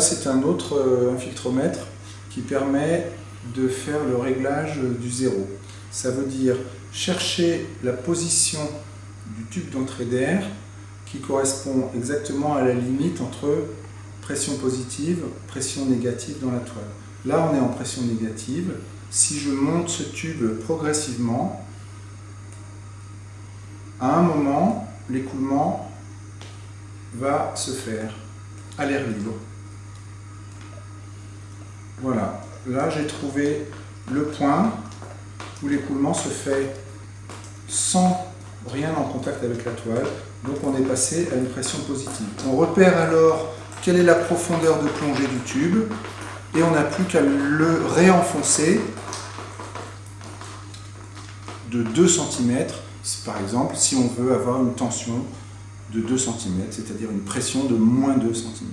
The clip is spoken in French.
c'est un autre euh, infiltromètre qui permet de faire le réglage du zéro. Ça veut dire chercher la position du tube d'entrée d'air qui correspond exactement à la limite entre pression positive, pression négative dans la toile. Là, on est en pression négative. Si je monte ce tube progressivement, à un moment, l'écoulement va se faire à l'air libre. Voilà, là j'ai trouvé le point où l'écoulement se fait sans rien en contact avec la toile, donc on est passé à une pression positive. On repère alors quelle est la profondeur de plongée du tube, et on n'a plus qu'à le réenfoncer de 2 cm, par exemple si on veut avoir une tension de 2 cm, c'est-à-dire une pression de moins 2 cm.